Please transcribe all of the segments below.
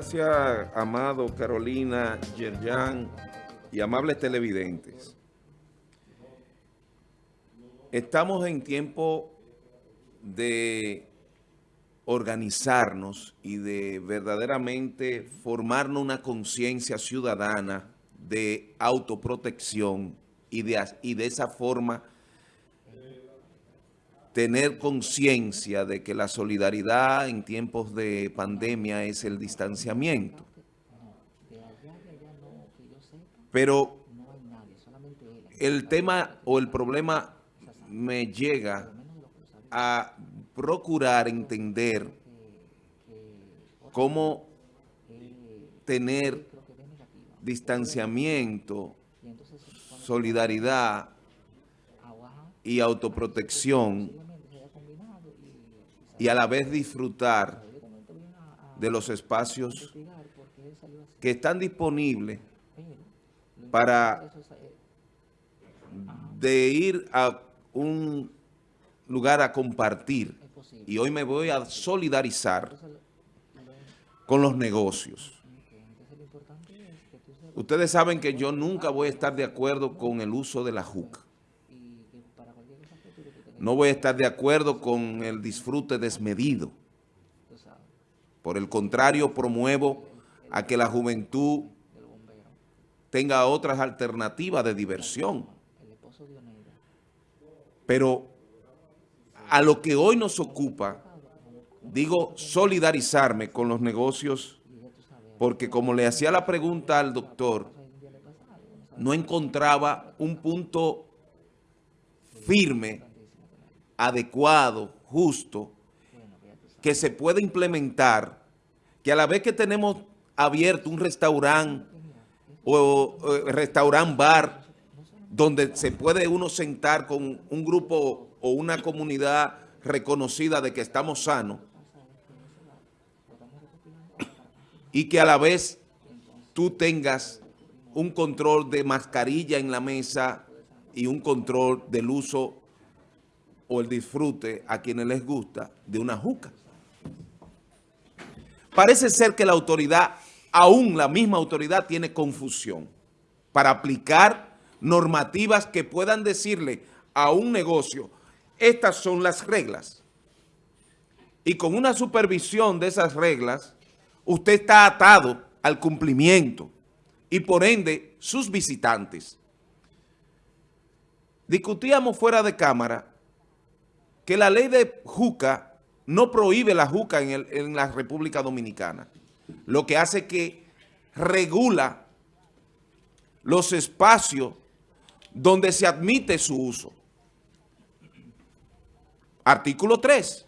Gracias, Amado, Carolina, Yerjan y amables televidentes. Estamos en tiempo de organizarnos y de verdaderamente formarnos una conciencia ciudadana de autoprotección y de, y de esa forma tener conciencia de que la solidaridad en tiempos de pandemia es el distanciamiento. Pero el tema o el problema me llega a procurar entender cómo tener distanciamiento, solidaridad y autoprotección y a la vez disfrutar de los espacios que están disponibles para de ir a un lugar a compartir. Y hoy me voy a solidarizar con los negocios. Ustedes saben que yo nunca voy a estar de acuerdo con el uso de la juca. No voy a estar de acuerdo con el disfrute desmedido. Por el contrario, promuevo a que la juventud tenga otras alternativas de diversión. Pero a lo que hoy nos ocupa, digo solidarizarme con los negocios, porque como le hacía la pregunta al doctor, no encontraba un punto firme adecuado, justo, que se puede implementar, que a la vez que tenemos abierto un restaurante o, restaurante bar, donde se puede uno sentar con un grupo o una comunidad reconocida de que estamos sanos, y que a la vez tú tengas un control de mascarilla en la mesa y un control del uso o el disfrute a quienes les gusta de una juca. Parece ser que la autoridad, aún la misma autoridad, tiene confusión para aplicar normativas que puedan decirle a un negocio, estas son las reglas. Y con una supervisión de esas reglas, usted está atado al cumplimiento y por ende sus visitantes. Discutíamos fuera de cámara que la ley de juca no prohíbe la juca en, la República Dominicana. Lo que hace que regula los espacios donde se admite su uso. Artículo 3.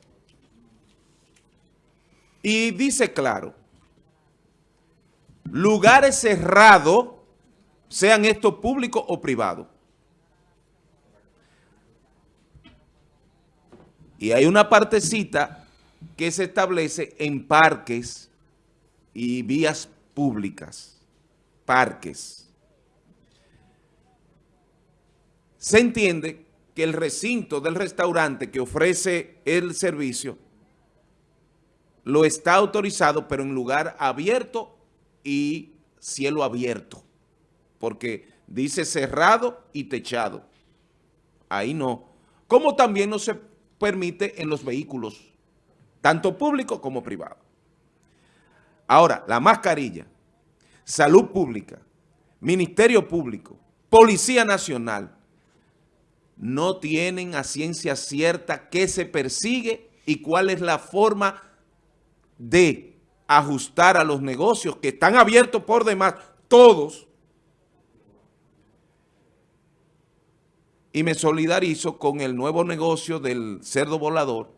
Y dice claro, lugares cerrados, sean estos públicos o privados, Y hay una partecita que se establece en parques y vías públicas. Parques. Se entiende que el recinto del restaurante que ofrece el servicio lo está autorizado, pero en lugar abierto y cielo abierto. Porque dice cerrado y techado. Ahí no. Como también no se permite en los vehículos, tanto públicos como privados. Ahora, la mascarilla, salud pública, ministerio público, policía nacional, no tienen a ciencia cierta qué se persigue y cuál es la forma de ajustar a los negocios que están abiertos por demás, todos, y me solidarizo con el nuevo negocio del cerdo volador,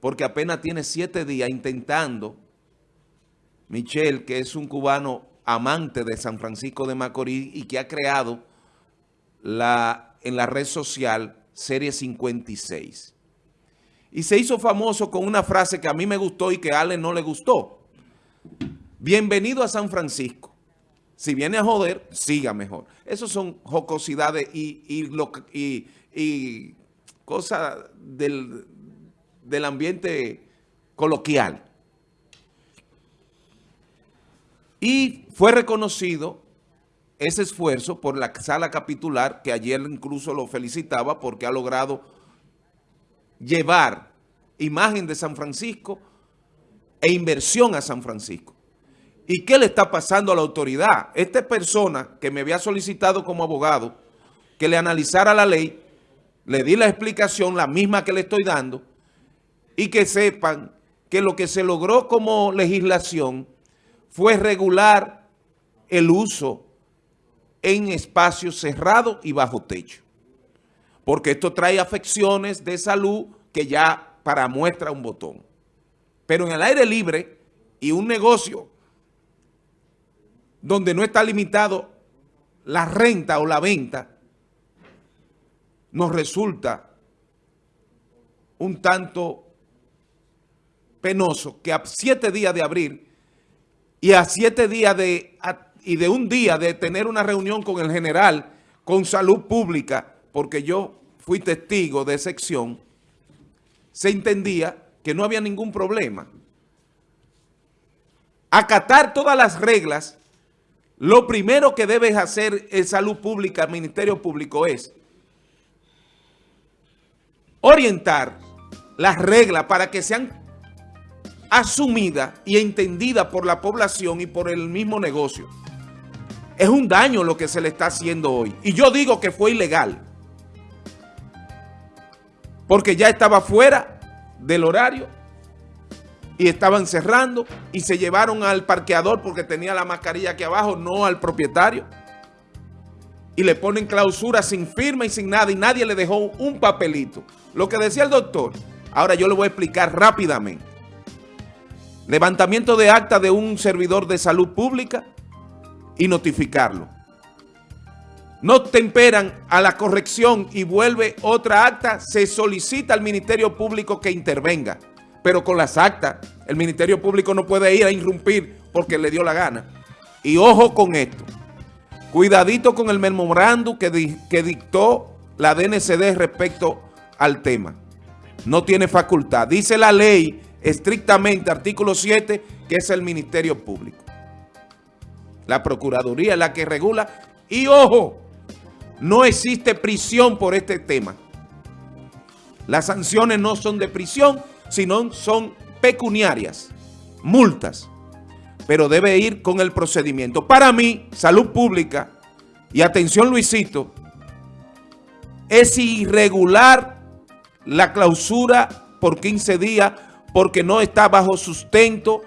porque apenas tiene siete días intentando, Michelle, que es un cubano amante de San Francisco de Macorís y que ha creado la, en la red social Serie 56. Y se hizo famoso con una frase que a mí me gustó y que a Ale no le gustó. Bienvenido a San Francisco. Si viene a joder, siga mejor. Esas son jocosidades y, y, cosas del, del ambiente coloquial. Y fue reconocido ese esfuerzo por la sala capitular, que ayer incluso lo felicitaba porque ha logrado llevar imagen de San Francisco e inversión a San Francisco. ¿Y qué le está pasando a la autoridad? Esta persona que me había solicitado como abogado que le analizara la ley, le di la explicación, la misma que le estoy dando, y que sepan que lo que se logró como legislación fue regular el uso en espacios cerrados y bajo techo. Porque esto trae afecciones de salud que ya para muestra un botón. Pero en el aire libre y un negocio donde no está limitado la renta o la venta, nos resulta un tanto penoso que a siete días de abrir y a siete días de, y de un día de tener una reunión con el general, con salud pública, porque yo fui testigo de sección, se entendía que no había ningún problema. Acatar todas las reglas, lo primero que debe hacer el salud pública, Ministerio Público es orientar las reglas para que sean asumidas y entendidas por la población y por el mismo negocio. Es un daño lo que se le está haciendo hoy. Y yo digo que fue ilegal. Porque ya estaba fuera del horario y estaban cerrando y se llevaron al parqueador porque tenía la mascarilla aquí abajo, no al propietario. Y le ponen clausura sin firma y sin nada y nadie le dejó un papelito. Lo que decía el doctor, ahora yo le voy a explicar rápidamente. Levantamiento de acta de un servidor de salud pública y notificarlo. No temperan a la corrección y vuelve otra acta, se solicita al Ministerio Público que intervenga. Pero con las actas, el Ministerio Público no puede ir a irrumpir porque le dio la gana. Y ojo con esto. Cuidadito con el memorándum que, que dictó la DNCD respecto al tema. No tiene facultad. Dice la ley estrictamente, artículo 7, que es el Ministerio Público. La Procuraduría es la que regula. Y ojo, no existe prisión por este tema. Las sanciones no son de prisión, sino son pecuniarias, multas. Pero debe ir con el procedimiento. Para mí, salud pública, y atención Luisito, es irregular la clausura por 15 días porque no está bajo sustento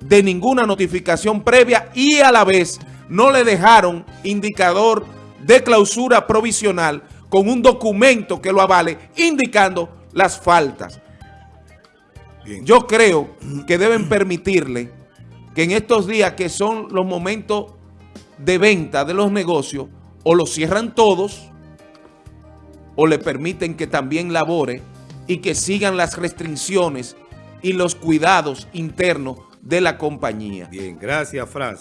de ninguna notificación previa y a la vez no le dejaron indicador de clausura provisional con un documento que lo avale indicando las faltas. Yo creo que deben permitirle que en estos días que son los momentos de venta de los negocios, o los cierran todos, o le permiten que también labore y que sigan las restricciones y los cuidados internos de la compañía. Bien, gracias, Franz.